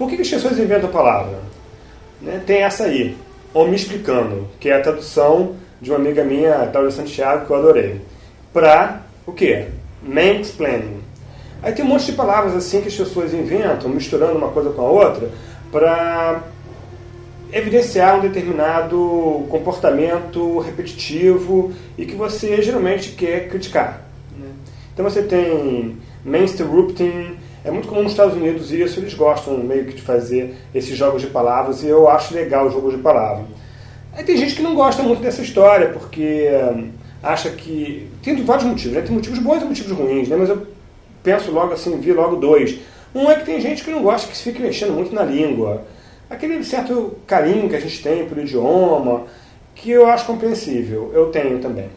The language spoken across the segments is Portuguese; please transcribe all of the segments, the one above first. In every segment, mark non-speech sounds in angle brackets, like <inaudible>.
Por que, que as pessoas inventam a palavra? Né? Tem essa aí, ou me explicando, que é a tradução de uma amiga minha, Cláudia Santiago, que eu adorei. Para o quê? Mansplaining. Aí tem um monte de palavras assim que as pessoas inventam, misturando uma coisa com a outra, para evidenciar um determinado comportamento repetitivo e que você geralmente quer criticar. Né? Então você tem mainstream é muito comum nos Estados Unidos isso, eles gostam meio que de fazer esses jogos de palavras e eu acho legal o jogo de palavras. Aí tem gente que não gosta muito dessa história, porque hum, acha que. Tem vários motivos, né? Tem motivos bons e motivos ruins, né? Mas eu penso logo assim, vi logo dois. Um é que tem gente que não gosta que se fique mexendo muito na língua. Aquele certo carinho que a gente tem pelo idioma, que eu acho compreensível. Eu tenho também.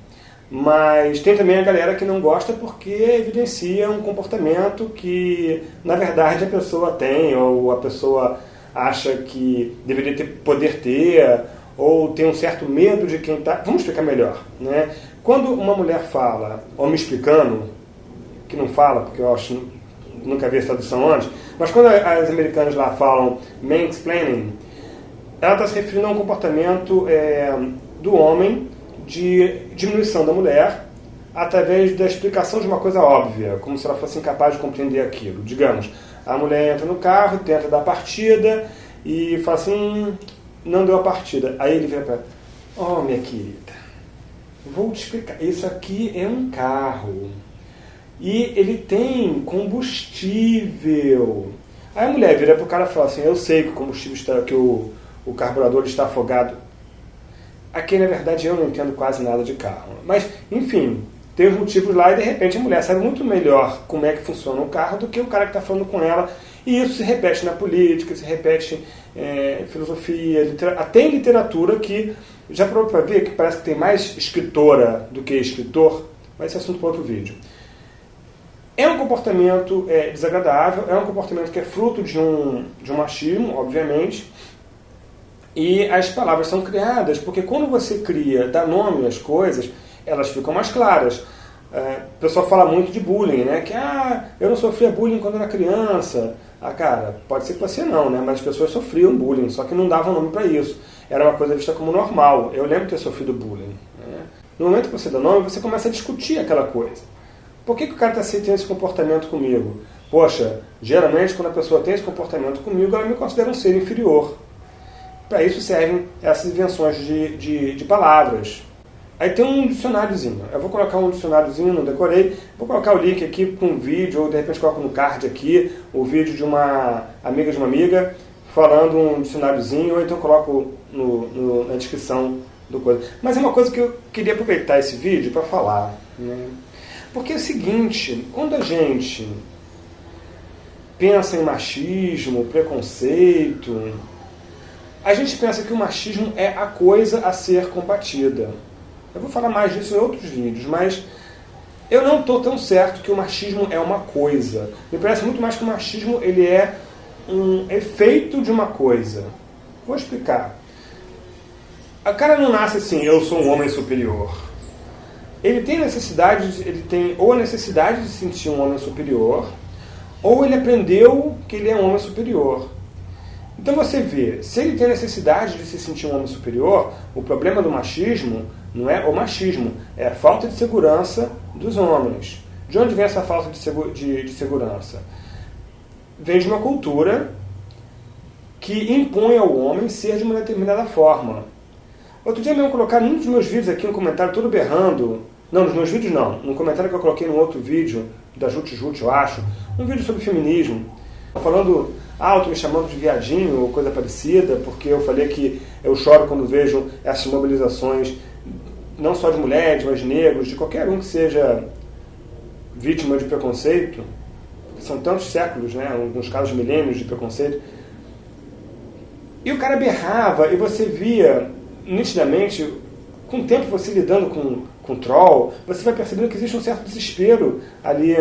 Mas tem também a galera que não gosta porque evidencia um comportamento que, na verdade, a pessoa tem, ou a pessoa acha que deveria ter, poder ter, ou tem um certo medo de quem está. Vamos explicar melhor. Né? Quando uma mulher fala, ou me explicando, que não fala, porque eu acho nunca vi essa tradução antes, mas quando as americanas lá falam mansplaining, ela está se referindo a um comportamento é, do homem de diminuição da mulher através da explicação de uma coisa óbvia, como se ela fosse incapaz de compreender aquilo. Digamos, a mulher entra no carro, tenta dar partida e fala assim, hum, não deu a partida. Aí ele vira para ela, oh minha querida, vou te explicar, isso aqui é um carro e ele tem combustível. Aí a mulher vira para o cara e fala assim, eu sei que o combustível está, que o, o carburador está afogado. Aqui, na verdade, eu não entendo quase nada de carro. Mas, enfim, tem os motivos lá e, de repente, a mulher sabe muito melhor como é que funciona o carro do que o cara que está falando com ela. E isso se repete na política, se repete é, em filosofia, até em literatura, que já provou para ver que parece que tem mais escritora do que escritor, mas esse assunto para outro vídeo. É um comportamento é, desagradável, é um comportamento que é fruto de um, de um machismo, obviamente, e as palavras são criadas porque quando você cria, dá nome às coisas, elas ficam mais claras. É, o pessoal fala muito de bullying, né? Que ah, eu não sofria bullying quando era criança. Ah, cara, pode ser que você não, né? Mas as pessoas sofriam bullying, só que não davam nome para isso. Era uma coisa vista como normal. Eu lembro de ter sofrido bullying. Né? No momento que você dá nome, você começa a discutir aquela coisa. Por que, que o cara está tendo esse comportamento comigo? Poxa, geralmente quando a pessoa tem esse comportamento comigo, ela me considera um ser inferior. Para isso servem essas invenções de, de, de, palavras. Aí tem um dicionáriozinho. Eu vou colocar um dicionáriozinho, não decorei. Vou colocar o link aqui com um vídeo, ou de repente coloco no card aqui, o vídeo de uma amiga de uma amiga, falando um dicionáriozinho, ou então coloco no, no, na descrição do coisa. Mas é uma coisa que eu queria aproveitar esse vídeo para falar. Né? Porque é o seguinte, quando a gente pensa em machismo, preconceito, a gente pensa que o machismo é a coisa a ser combatida. Eu vou falar mais disso em outros vídeos, mas eu não estou tão certo que o machismo é uma coisa. Me parece muito mais que o machismo ele é um efeito de uma coisa. Vou explicar. A cara não nasce assim, eu sou um homem superior. Ele tem necessidade, ele tem ou a necessidade de se sentir um homem superior, ou ele aprendeu que ele é um homem superior. Então você vê, se ele tem necessidade de se sentir um homem superior, o problema do machismo não é o machismo, é a falta de segurança dos homens. De onde vem essa falta de, de, de segurança? Vem de uma cultura que impõe ao homem ser de uma determinada forma. Outro dia mesmo colocaram num dos meus vídeos aqui um comentário todo berrando. Não, nos meus vídeos não. No comentário que eu coloquei num outro vídeo, da Jut Jut, eu acho. Um vídeo sobre feminismo. Falando alto, me chamando de viadinho ou coisa parecida, porque eu falei que eu choro quando vejo essas mobilizações, não só de mulheres, mas de negros, de qualquer um que seja vítima de preconceito. São tantos séculos, né? alguns casos milênios de preconceito. E o cara berrava e você via nitidamente, com o tempo você lidando com, com troll, você vai percebendo que existe um certo desespero ali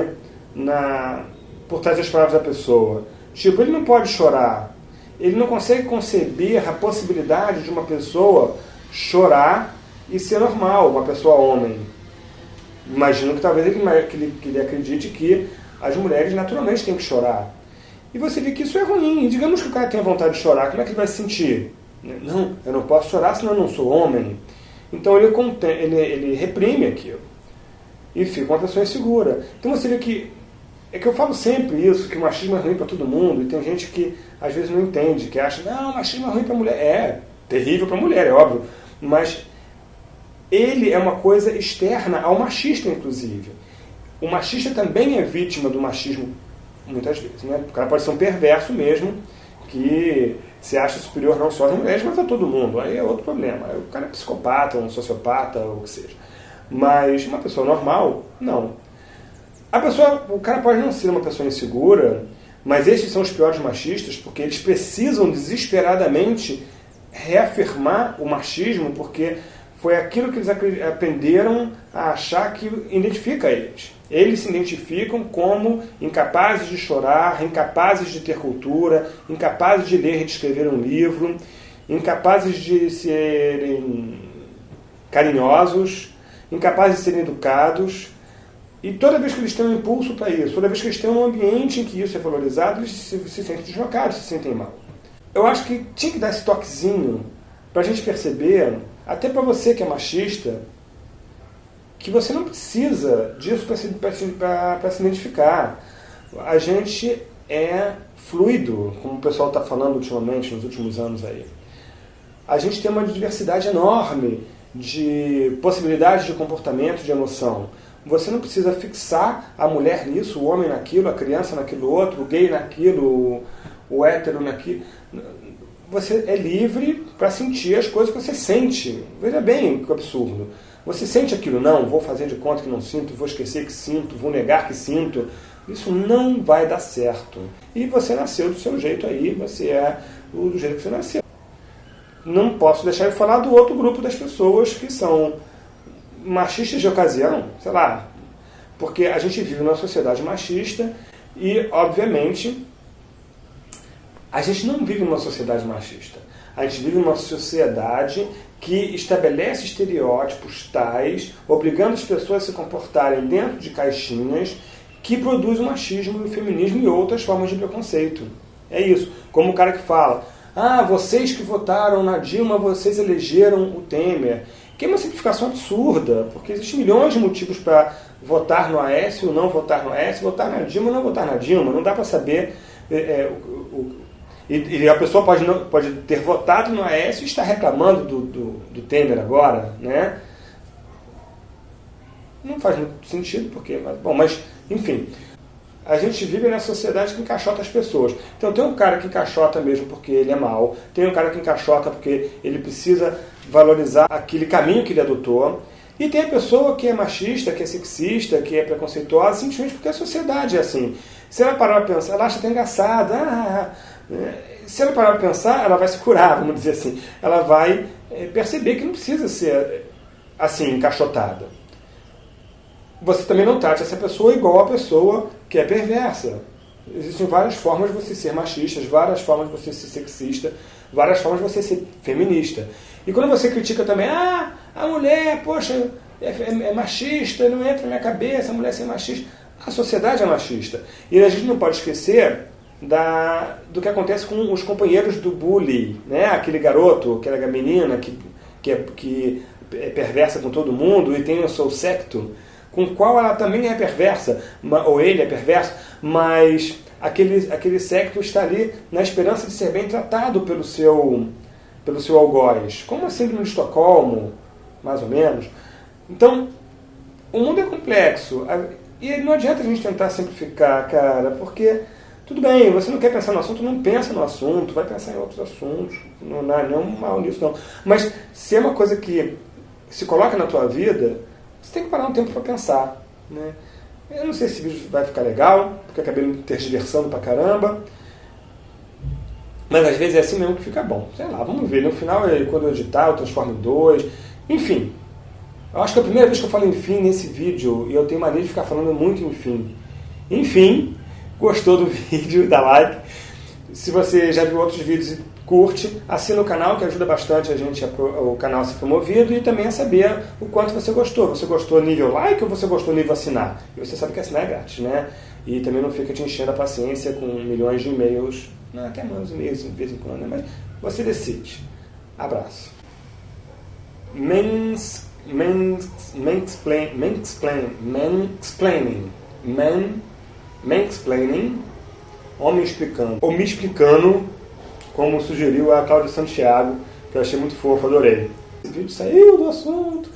na, por trás das palavras da pessoa. Tipo, ele não pode chorar. Ele não consegue conceber a possibilidade de uma pessoa chorar e ser normal, uma pessoa homem. Imagino que talvez ele, que ele, que ele acredite que as mulheres naturalmente têm que chorar. E você vê que isso é ruim. E digamos que o cara tenha vontade de chorar, como é que ele vai se sentir? Não, eu não posso chorar senão eu não sou homem. Então ele, ele, ele reprime aquilo. E fica uma pessoa insegura. Então você vê que. É que eu falo sempre isso, que o machismo é ruim para todo mundo, e tem gente que às vezes não entende, que acha, não, machismo é ruim para mulher. É, terrível para mulher, é óbvio. Mas ele é uma coisa externa ao machista, inclusive. O machista também é vítima do machismo, muitas vezes. Né? O cara pode ser um perverso mesmo, que se acha superior não só às mulheres, mas a todo mundo. Aí é outro problema. O cara é psicopata, um sociopata, ou o que seja. Mas uma pessoa normal, não. A pessoa, o cara pode não ser uma pessoa insegura, mas esses são os piores machistas porque eles precisam desesperadamente reafirmar o machismo porque foi aquilo que eles aprenderam a achar que identifica eles. Eles se identificam como incapazes de chorar, incapazes de ter cultura, incapazes de ler e de escrever um livro, incapazes de serem carinhosos, incapazes de serem educados. E toda vez que eles têm um impulso para isso, toda vez que eles têm um ambiente em que isso é valorizado, eles se, se sentem deslocados, se sentem mal. Eu acho que tinha que dar esse toquezinho para a gente perceber, até para você que é machista, que você não precisa disso para se, se identificar. A gente é fluido, como o pessoal está falando ultimamente, nos últimos anos aí. A gente tem uma diversidade enorme de possibilidades de comportamento, de emoção. Você não precisa fixar a mulher nisso, o homem naquilo, a criança naquilo outro, o gay naquilo, o, hétero naquilo. Você é livre para sentir as coisas que você sente. Veja bem que absurdo. Você sente aquilo, não, vou fazer de conta que não sinto, vou esquecer que sinto, vou negar que sinto. Isso não vai dar certo. E você nasceu do seu jeito aí, você é do jeito que você nasceu não posso deixar de falar do outro grupo das pessoas que são machistas de ocasião, sei lá, porque a gente vive numa sociedade machista e, obviamente, a gente não vive numa sociedade machista. A gente vive numa sociedade que estabelece estereótipos tais, obrigando as pessoas a se comportarem dentro de caixinhas, que produz o machismo, o feminismo e outras formas de preconceito. É isso. Como o cara que fala, ah, vocês que votaram na Dilma, vocês elegeram o Temer. Que é uma simplificação absurda, porque existem milhões de motivos para votar no Aécio ou não votar no Aécio, votar na Dilma ou não votar na Dilma. Não dá para saber. É, é, o, o, e, e, a pessoa pode, não, pode ter votado no Aécio e estar reclamando do, do, do Temer agora, né? Não faz muito sentido, porque. Bom, mas, enfim a gente vive nessa sociedade que encaixota as pessoas. Então tem um cara que encaixota mesmo porque ele é mau, tem um cara que encaixota porque ele precisa valorizar aquele caminho que ele adotou, e tem a pessoa que é machista, que é sexista, que é preconceituosa, simplesmente porque a sociedade é assim. Se ela parar para pensar, ela acha até engraçada. Ah, se ela parar para pensar, ela vai se curar, vamos dizer assim. Ela vai eh, perceber que não precisa ser assim, encaixotada você também não trate essa pessoa igual a pessoa que é perversa. Existem várias formas de você ser machista, várias formas de você ser sexista, várias formas de você ser feminista. E quando você critica também, ah, a mulher, poxa, é, é, é machista, não entra na minha cabeça a mulher ser machista. A sociedade é machista. E a gente não pode esquecer da, do que acontece com os companheiros do bullying, né? aquele garoto, aquela menina que, que, é, que é perversa com todo mundo e tem o seu secto com o qual ela também é perversa, ou ele é perverso, mas aquele, aquele secto está ali na esperança de ser bem tratado pelo seu, pelo seu algoz, como a síndrome de Estocolmo, mais ou menos. Então, o mundo é complexo, e não adianta a gente tentar simplificar, cara, porque tudo bem, você não quer pensar no assunto, não pensa no assunto, vai pensar em outros assuntos, não há nenhum mal nisso não. Mas se é uma coisa que se coloca na tua vida, você tem que parar um tempo para pensar. Né? Eu não sei se esse vídeo vai ficar legal, porque acabei me tergiversando pra caramba. Mas às vezes é assim mesmo que fica bom. Sei lá, vamos ver. No final, quando eu editar, eu transformo em dois. Enfim. Eu acho que é a primeira vez que eu falo enfim nesse vídeo e eu tenho mania de ficar falando muito enfim. Enfim, gostou do <laughs> vídeo, dá like. Se você já viu outros vídeos e curte, assina o canal que ajuda bastante a gente, a o canal a ser promovido e também a saber o quanto você gostou. Você gostou nível like ou você gostou nível assinar? E você sabe que assinar é grátis, né? E também não fica te enchendo a paciência com milhões de e-mails, né? até menos e-mails de vez em quando, né? mas você decide. Abraço. Mens, mens, mansplain, mansplain, mansplaining, man, mansplaining, homem explicando, ou me explicando, como sugeriu a Cláudia Santiago, que eu achei muito fofo, adorei. Esse vídeo saiu do assunto,